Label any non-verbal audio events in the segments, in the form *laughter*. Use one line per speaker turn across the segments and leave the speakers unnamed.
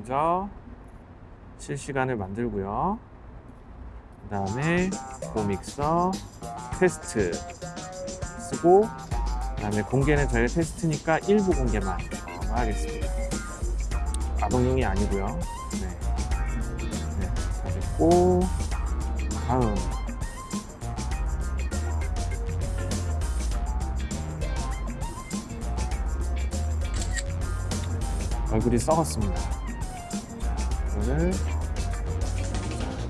먼저 실시간을 만들고요. 그 다음에 고믹서 테스트 쓰고 그 다음에 공개는 저희 테스트니까 일부 공개만 어, 하겠습니다. 아동용이 아니고요. 네. 네, 다 됐고 다음 얼굴이 썩었습니다. 이거를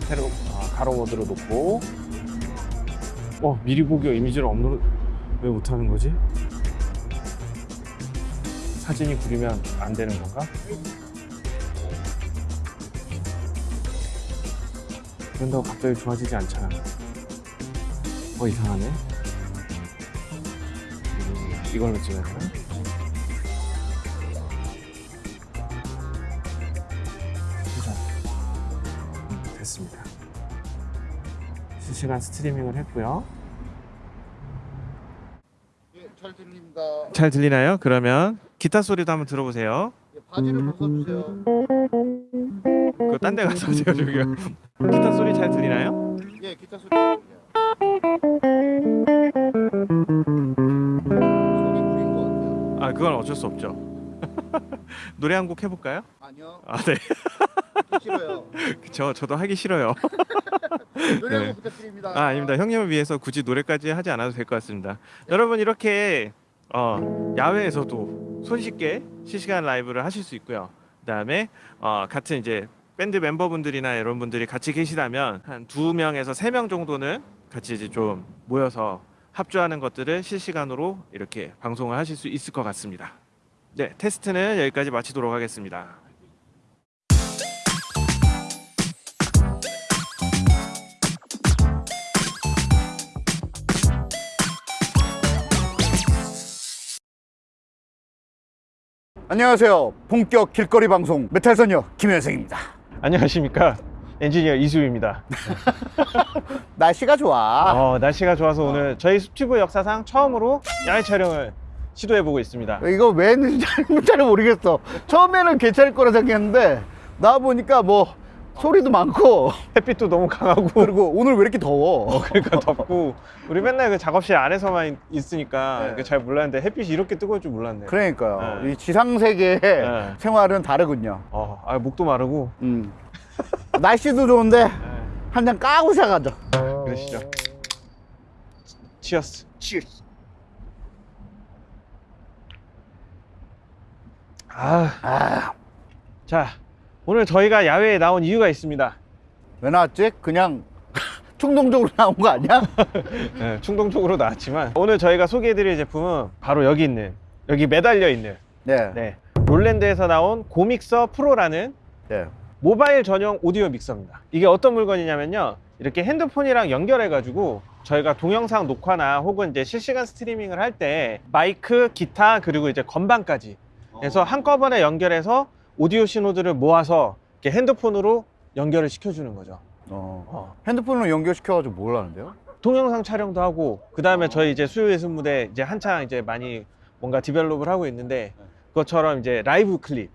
새로 아, 가로 모드로 놓고 어 미리 보기 이미지를 업로드 왜 못하는 거지? 사진이 구리면 안 되는 건가? 그런다고 갑자기 좋아지지 않잖아. 어 이상하네. 음, 이걸로 찍어야 되나? 2시간 스트리밍을 했고요.
예, 잘 들립니다.
잘 들리나요? 그러면 기타 소리도 한번 들어보세요.
예, 바지를 벗어주세요.
그딴 데 가서 제가 저기 기타 소리 잘 들리나요?
예, 기타 소리 아,
그건 어쩔 수 없죠. *laughs* 노래 한 곡 해볼까요?
아니요.
아, 네.
싫어요. *laughs*
저, 저도 하기 싫어요. *laughs*
노래
네.
한곡 부탁드립니다.
아, 아닙니다. 형님을 위해서 굳이 노래까지 하지 않아도 될 것 같습니다. 여러분, 이렇게 어, 야외에서도 손쉽게 실시간 라이브를 하실 수 있고요. 그 다음에 어, 같은 이제 밴드 멤버분들이나 여러분들이 같이 계시다면 한 두 명에서 세 명 정도는 같이 이제 좀 모여서 합주하는 것들을 실시간으로 이렇게 방송을 하실 수 있을 것 같습니다. 네, 테스트는 여기까지 마치도록 하겠습니다.
안녕하세요. 본격 길거리 방송 메탈선녀 김현생입니다.
안녕하십니까. 엔지니어 이수입니다. *laughs*
날씨가 좋아.
어, 날씨가 좋아서 오늘 저희 숲튜브 역사상 처음으로 야외 촬영을 시도해보고 있습니다.
이거 왜 했는지 *laughs* 잘 모르겠어. 처음에는 괜찮을 거라 생각했는데 나와 보니까 뭐 소리도 많고 *laughs*
햇빛도 너무 강하고
그리고 오늘 왜 이렇게 더워?
그러니까 덥고 우리 맨날 그 작업실 안에서만 있- 있으니까
네.
그잘 몰랐는데 햇빛이 이렇게 뜨거울 줄 몰랐네요.
그러니까요.
네.
이 지상 세계의
네.
생활은 다르군요.
어, 아, 목도 마르고
음. 날씨도 좋은데
네,
한잔 까고 시작하죠.
그러시죠. 치어스.
치얼스.
아,
아,
자 오늘 저희가 야외에 나온 이유가 있습니다.
왜 나왔지? 그냥 *laughs* 충동적으로 나온 거 아니야? *laughs*
네, 충동적으로 나왔지만 오늘 저희가 소개해드릴 제품은 바로 여기 있는 여기 매달려 있는
네.
네, 롤랜드에서 나온 고믹서 프로라는
네.
모바일 전용 오디오 믹서입니다. 이게 어떤 물건이냐면요. 이렇게 핸드폰이랑 연결해 가지고 저희가 동영상 녹화나 혹은 이제 실시간 스트리밍을 할 때 마이크, 기타 그리고 이제 건반까지 그래서 한꺼번에 연결해서 오디오 신호들을 모아서 이렇게 핸드폰으로 연결을 시켜주는 거죠.
어.
어.
핸드폰으로 연결시켜가지고 뭘 하는데요?
동영상 촬영도 하고 그 다음에 저희 이제 수요 예술 무대 이제 한창 이제 많이 뭔가 develop을 하고 있는데 그것처럼 이제 라이브 클립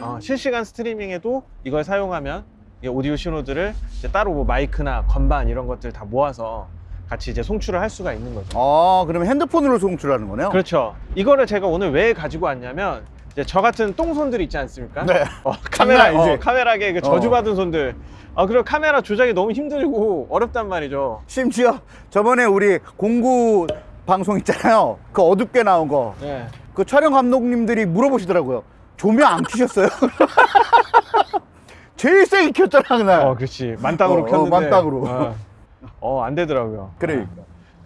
어, 실시간 스트리밍에도 이걸 사용하면 이 오디오 신호들을 이제 따로 뭐 마이크나 건반 이런 것들 다 모아서 같이 이제 송출을 할 수가 있는 거죠.
아, 그러면 핸드폰으로 송출하는 거네요?
그렇죠. 이거를 제가 오늘 왜 가지고 왔냐면 이제 저 같은 똥손들 있지 않습니까?
네. *laughs*
어, 카메라
아니지?
어, 카메라계 그 저주받은 손들. 아 그리고 카메라 조작이 너무 힘들고 어렵단 말이죠.
심지어 저번에 우리 공구 방송 있잖아요. 그 어둡게 나온 거.
네.
그 촬영 감독님들이 물어보시더라고요. 조명 안 켜셨어요? *laughs* 제일 세게 켰잖아, 그날.
어, 그렇지. 만땅으로
어, 어,
켰는데.
만땅으로.
어, 어, 안 되더라고요.
그러니까.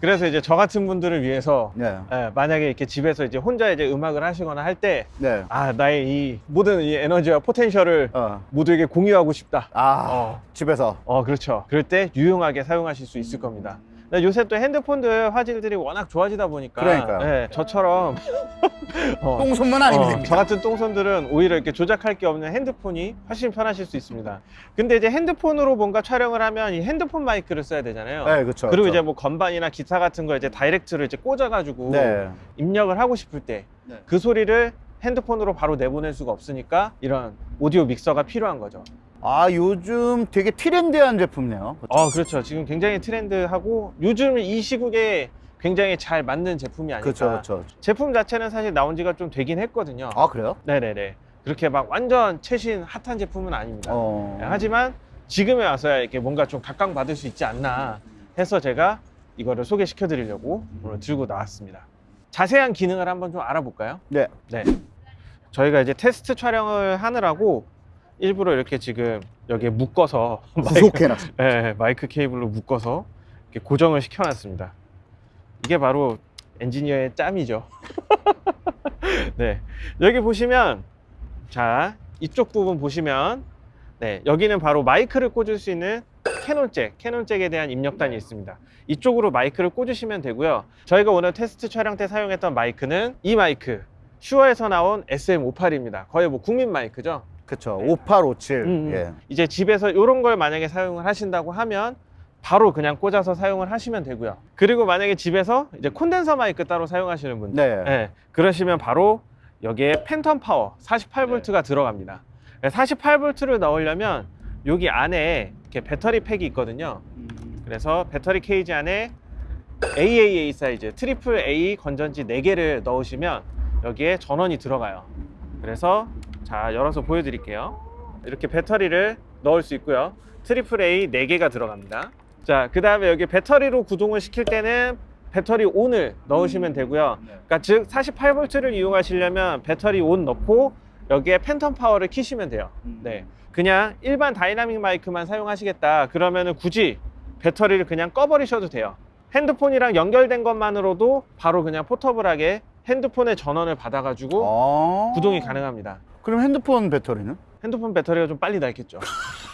그래서 이제 저 같은 분들을 위해서
네.
예, 만약에 이렇게 집에서 이제 혼자 이제 음악을 하시거나 할때
네.
아, 나의 이 모든 이 에너지와 포텐셜을
어.
모두에게 공유하고 싶다.
아,
어.
집에서.
어, 그렇죠. 그럴 때 유용하게 사용하실 수 있을 겁니다. 근데 요새 또 핸드폰들 화질들이 워낙 좋아지다 보니까
그러니까요.
예, 저처럼 *laughs* 어,
똥손만 아니면
어,
됩니다.
저 같은 똥손들은 오히려 이렇게 조작할 게 없는 핸드폰이 훨씬 편하실 수 있습니다. 근데 이제 핸드폰으로 뭔가 촬영을 하면 이 핸드폰 마이크를 써야 되잖아요.
네, 그렇죠.
그리고
그렇죠.
이제 뭐 건반이나 기타 같은 거 이제 다이렉트로 이제 꽂아가지고
네.
입력을 하고 싶을 때그
네.
소리를 핸드폰으로 바로 내보낼 수가 없으니까 이런 오디오 믹서가 필요한 거죠.
아 요즘 되게 트렌디한 제품이네요.
어, 그렇죠. 지금 굉장히 트렌드하고 요즘 이 시국에 굉장히 잘 맞는 제품이 아닐까.
그렇죠, 그렇죠.
제품 자체는 사실 나온 지가 좀 되긴 했거든요.
아 그래요?
네네네. 그렇게 막 완전 최신 핫한 제품은 아닙니다.
어.
네, 하지만 지금에 와서야 이렇게 뭔가 좀 각광받을 수 있지 않나 해서 제가 이거를 소개시켜 드리려고 오늘 들고 나왔습니다. 자세한 기능을 한번 좀 알아볼까요?
네.
네. 저희가 이제 테스트 촬영을 하느라고 일부러 이렇게 지금 여기에 묶어서 *laughs* 마이크,
구속해놨어.
네, 마이크 케이블로 묶어서 고정을 시켜놨습니다. 이게 바로 엔지니어의 짬이죠. *laughs* 네, 여기 보시면 자 이쪽 부분 보시면 네 여기는 바로 마이크를 꽂을 수 있는 캐논 잭, 캐논 잭에 대한 입력단이 있습니다. 이쪽으로 마이크를 꽂으시면 되고요. 저희가 오늘 테스트 촬영 때 사용했던 마이크는 이 마이크 슈어에서 나온 SM58입니다. 거의 뭐 국민 마이크죠.
그렇죠. 5857.
음,
예.
이제 집에서 이런 걸 만약에 사용을 하신다고 하면 바로 그냥 꽂아서 사용을 하시면 되고요. 그리고 만약에 집에서 이제 콘덴서 마이크 따로 사용하시는 분들,
네.
네, 그러시면 바로 여기에 phantom power 48V가 들어갑니다. 48V를 넣으려면 여기 안에 이렇게 배터리 팩이 있거든요. 그래서 배터리 케이지 안에 AAA 사이즈 triple A 건전지 4개를 넣으시면 여기에 전원이 들어가요. 그래서 자 열어서 보여드릴게요. 이렇게 배터리를 넣을 수 있고요. triple A 4개가 들어갑니다. 자, 그 다음에 여기 배터리로 구동을 시킬 때는 배터리 on을 넣으시면 되고요. 그러니까 즉 48V를 이용하시려면 배터리 on 넣고 여기에 phantom power를 키시면 돼요. 네. 그냥 일반 다이나믹 마이크만 사용하시겠다. 그러면 은 굳이 배터리를 그냥 꺼버리셔도 돼요. 핸드폰이랑 연결된 것만으로도 바로 그냥 포터블하게 핸드폰의 전원을 받아가지고
어.
구동이 가능합니다.
그럼 핸드폰 배터리는?
핸드폰 배터리가 좀 빨리 닳겠죠.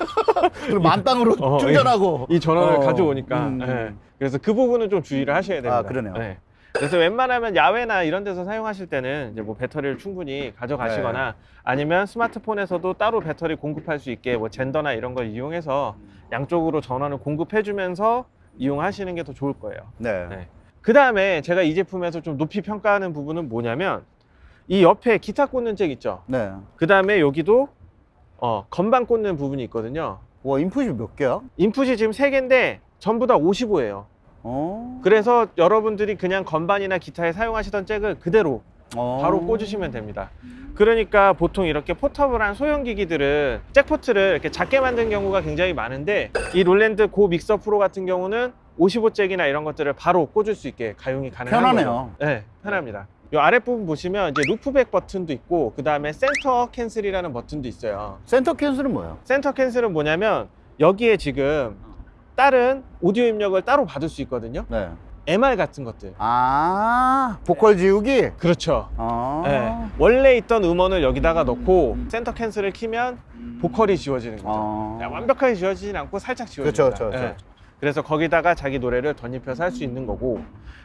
*laughs*
그럼 만땅으로
어,
충전하고.
이 전원을
어.
가져오니까.
음.
예. 그래서 그 부분은 좀 주의를 하셔야 됩니다.
아, 그러네요.
예. 그래서 웬만하면 야외나 이런 데서 사용하실 때는 이제 뭐 배터리를 충분히 가져가시거나
네.
아니면 스마트폰에서도 따로 배터리 공급할 수 있게 뭐 젠더나 이런 걸 이용해서 양쪽으로 전원을 공급해 주면서 이용하시는 게 더 좋을 거예요.
네.
네. 그 다음에 제가 이 제품에서 좀 높이 평가하는 부분은 뭐냐면 이 옆에 기타 꽂는 잭 있죠.
네.
그 다음에 여기도 어, 건반 꽂는 부분이 있거든요.
와 input이 몇 개야?
input이 지금 3개인데 전부 다 55예요.
어.
그래서 여러분들이 그냥 건반이나 기타에 사용하시던 잭을 그대로
어.
바로 꽂으시면 됩니다. 그러니까 보통 이렇게 portable한 소형 기기들은 잭포트를 이렇게 작게 만든 경우가 굉장히 많은데 이 롤랜드 고 믹서 프로 같은 경우는 55잭이나 이런 것들을 바로 꽂을 수 있게 가용이 가능한
편하네요.
네, 편합니다. 이 아랫부분 보시면 이제 loopback 버튼도 있고 그 다음에 center cancel이라는 버튼도 있어요.
center cancel은 뭐예요?
center cancel은 뭐냐면 여기에 지금 다른 오디오 입력을 따로 받을 수 있거든요.
네.
MR 같은 것들.
아 보컬 지우기.
그렇죠.
아.
네. 원래 있던 음원을 여기다가 넣고 center cancel을 키면 보컬이 지워지는 거죠.
아.
네, 완벽하게 지워지진 않고 살짝 지워집니다.
그쵸, 그쵸, 그쵸.
그래서 거기다가 자기 노래를 덧입혀서 할 수 있는 거고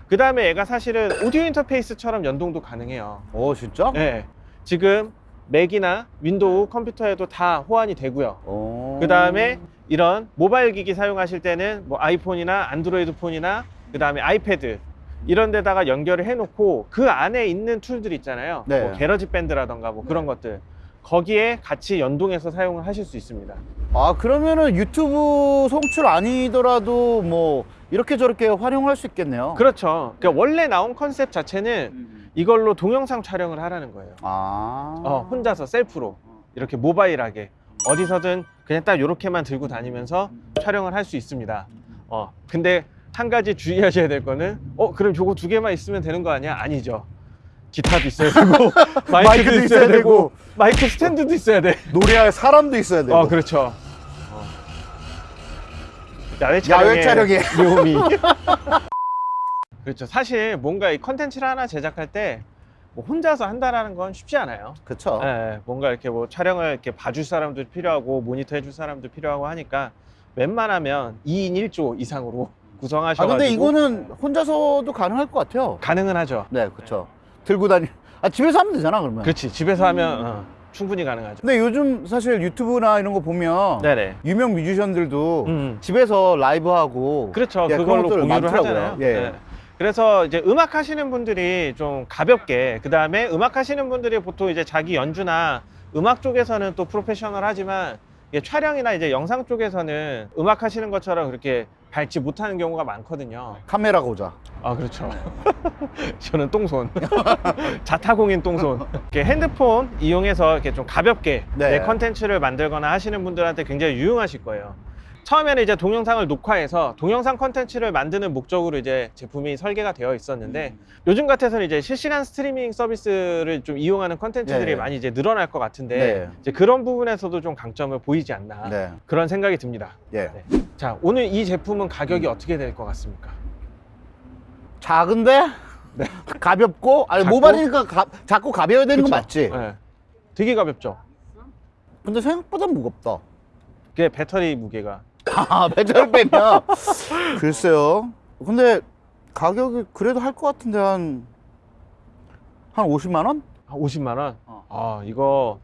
그 다음에 얘가 사실은 오디오 인터페이스처럼 연동도 가능해요.
오 진짜?
네. 지금 맥이나 윈도우 컴퓨터에도 다 호환이 되고요.
오.
그 다음에 이런 모바일 기기 사용하실 때는 뭐 아이폰이나 안드로이드 폰이나 그 다음에 아이패드 이런 데다가 연결을 해놓고 그 안에 있는 tool들 있잖아요.
네.
뭐 GarageBand라던가 뭐 그런 것들 거기에 같이 연동해서 사용을 하실 수 있습니다.
아 그러면은 유튜브 송출 아니더라도 뭐 이렇게 저렇게 활용할 수 있겠네요.
그렇죠. 그러니까 원래 나온 컨셉 자체는 이걸로 동영상 촬영을 하라는 거예요.
아.
어, 혼자서 셀프로 이렇게 모바일하게 어디서든 그냥 딱 이렇게만 들고 다니면서 촬영을 할 수 있습니다. 어, 근데 한 가지 주의하셔야 될 거는 어, 그럼 저거 두 개만 있으면 되는 거 아니야? 아니죠. 기타도 있어야 되고 *laughs* 마이크도, 있어야,
있어야
되고,
되고,
마이크 스탠드도 있어야 돼.
노래할 사람도 있어야 되고.
어, 그렇죠. 어. 야외 촬영의
야외 촬영에.
묘미. *laughs* *laughs* 그렇죠. 사실 뭔가 이 컨텐츠를 하나 제작할 때 뭐 혼자서 한다라는 건 쉽지 않아요.
그쵸.
예, 뭔가 이렇게 뭐 촬영을 이렇게 봐줄 사람도 필요하고 모니터 해줄 사람도 필요하고 하니까 웬만하면 2인 1조 이상으로
아
구성하셔가지고
근데 이거는 혼자서도 가능할 것 같아요.
가능은 하죠.
네, 그쵸. 들고 다니. 아 집에서 하면 되잖아 그러면.
그렇지 집에서 하면 어, 충분히 가능하죠.
근데 요즘 사실 유튜브나 이런 거 보면
네네.
유명 뮤지션들도
음.
집에서 라이브 하고
그렇죠.
예,
그걸로 공유를
많더라고요.
하잖아요.
예.
네. 그래서 이제 음악 하시는 분들이 좀 가볍게 그 다음에 음악 하시는 분들이 보통 이제 자기 연주나 음악 쪽에서는 또 프로페셔널 하지만 이게 촬영이나 이제 영상 쪽에서는 음악 하시는 것처럼 그렇게 밟지 못하는 경우가 많거든요.
카메라 고자.
아 그렇죠. *laughs* 저는 똥손. *laughs* 자타공인 똥손. 이렇게 핸드폰 이용해서 이렇게 좀 가볍게
네.
내 컨텐츠를 만들거나 하시는 분들한테 굉장히 유용하실 거예요. 처음에는 이제 동영상을 녹화해서 동영상 컨텐츠를 만드는 목적으로 이제 제품이 설계가 되어 있었는데
음.
요즘 같아서는 이제 실시간 스트리밍 서비스를 좀 이용하는 컨텐츠들이
네.
많이 이제 늘어날 것 같은데
네.
이제 그런 부분에서도 좀 강점을 보이지 않나
네.
그런 생각이 듭니다.
예.
네. 자 오늘 이 제품은 가격이 어떻게 될 것 같습니까?
작은데 *laughs* 가볍고 아니
작고?
모발이니까 가, 작고 가벼워야 되는 거
그쵸?
맞지?
네. 되게 가볍죠.
근데 생각보다 무겁다.
그게 배터리 무게가
아, 배터리 빼면 *laughs* 글쎄요. 근데 가격이 그래도 할 것 같은데 한 한 50만 원?
한 50만 원.
어.
아 이거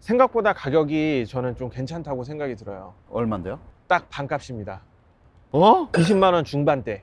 생각보다 가격이 저는 좀 괜찮다고 생각이 들어요.
얼마인데요?
딱 반값입니다.
어?
20만 원 중반대.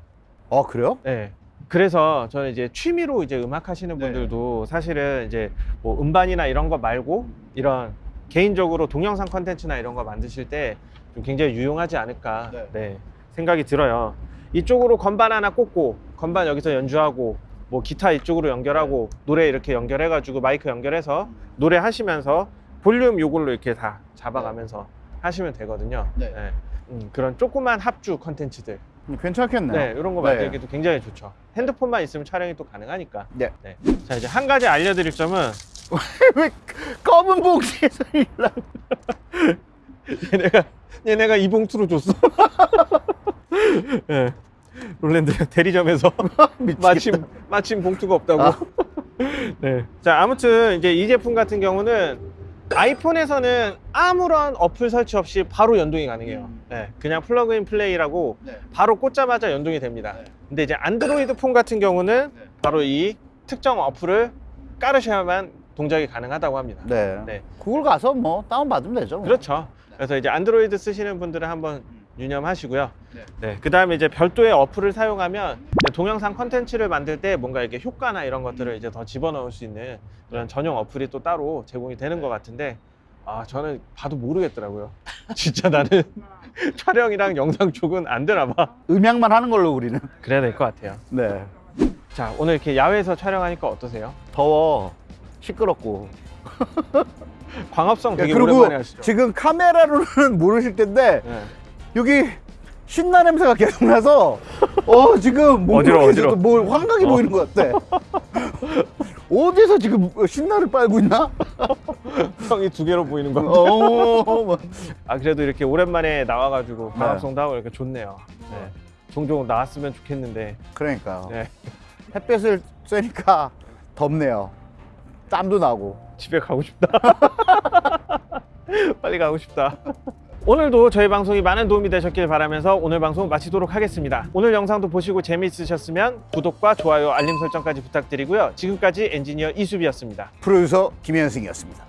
아 그래요?
네. 그래서 저는 이제 취미로 이제 음악 하시는
네.
분들도 사실은 이제 뭐 음반이나 이런 거 말고 이런 개인적으로 동영상 컨텐츠나 이런 거 만드실 때 좀 굉장히 유용하지 않을까
네.
네, 생각이 들어요. 이쪽으로 건반 하나 꽂고 건반 여기서 연주하고 뭐 기타 이쪽으로 연결하고 노래 이렇게 연결해 가지고 마이크 연결해서 노래 하시면서 볼륨 요걸로 이렇게 다 잡아가면서 하시면 되거든요.
네.
음, 그런 조그만 합주 컨텐츠들
괜찮겠네요.
네, 이런 거
네.
만들기도 굉장히 좋죠. 핸드폰만 있으면 촬영이 또 가능하니까.
네.
자, 이제 한 가지 알려드릴 점은 *laughs*
왜 검은 봉지에서 일라?
얘네가 얘네가 이 봉투로 줬어. *laughs* 예. 롤랜드 대리점에서 *laughs* 마침 마침 봉투가 없다고.
아. *laughs*
네. 자, 아무튼 이제 이 제품 같은 경우는 아이폰에서는 아무런 어플 설치 없이 바로 연동이 가능해요.
음.
네, 그냥 plug and play라고
네.
바로 꽂자마자 연동이 됩니다.
네.
근데 이제 안드로이드 폰 같은 경우는
네.
바로 이 특정 어플을 깔으셔야만 동작이 가능하다고 합니다.
네.
네.
구글 가서 뭐 다운 받으면 되죠. 뭐.
그렇죠. 그래서 이제 안드로이드 쓰시는 분들은 한번 유념하시고요.
네.
네. 그 다음에 이제 별도의 어플을 사용하면 동영상 컨텐츠를 만들 때 뭔가 이렇게 효과나 이런 것들을 이제 더 집어넣을 수 있는 그런 전용 어플이 또 따로 제공이 되는 것 같은데 아 저는 봐도 모르겠더라고요. *laughs* 진짜 나는 *laughs* 촬영이랑 영상 쪽은 안 되나 봐.
음향만 하는 걸로 우리는.
그래야 될 것 같아요.
네.
자 오늘 이렇게 야외에서 촬영하니까 어떠세요?
더워. 시끄럽고. *laughs*
광합성
야,
되게
그리고
오랜만에 하시죠.
지금 카메라로는 *laughs* 모르실 텐데
네.
여기 신나 냄새가 계속 나서 어 지금. 뭐 환각이
어.
보이는 것 같아. *laughs* 어디서 지금 신나를 빨고 있나?
형이 두 개로 보이는 거.
어, 뭐.
아 그래도 이렇게 오랜만에 나와가지고
네.
광합성도 하고 이렇게 좋네요. 네. 종종 나왔으면 좋겠는데.
그러니까
네.
햇볕을 쐬니까 덥네요. 땀도 나고.
집에 가고 싶다. *laughs* 빨리 가고 싶다. 오늘도 저희 방송이 많은 도움이 되셨길 바라면서 오늘 방송 마치도록 하겠습니다. 오늘 영상도 보시고 재미있으셨으면 구독과 좋아요, 알림 설정까지 부탁드리고요. 지금까지 엔지니어 이수비였습니다.
프로듀서 김현승이었습니다.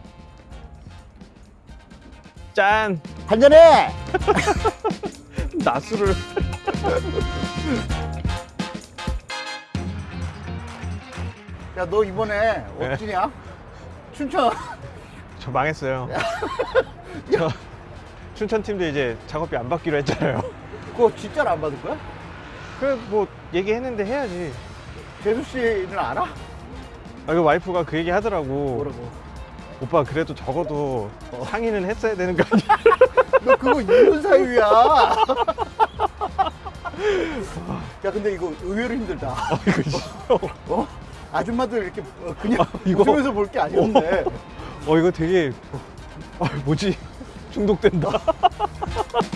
짠!
한잔해! *laughs*
나수를. *laughs*
야 너 이번에
네.
어디냐? 춘천 *laughs*
저 망했어요. *laughs* 저 춘천 팀도 이제 작업비 안 받기로 했잖아요. *laughs*
그거 진짜로 안 받을 거야?
그래 뭐 얘기했는데 해야지.
재수 씨는 알아?
아, 이거 와이프가 그 얘기 하더라고.
뭐라고?
오빠 그래도 적어도 상의는 했어야 되는 거 아니야?
너 그거 이혼 사유야. 야 근데 이거 의외로 힘들다.
아, 이거 싫어.
어? 아줌마들 이렇게 어, 그냥
이거-
웃으면서 볼 게 아니었네.
어 이거 되게 아, 뭐지 중독된다. *laughs*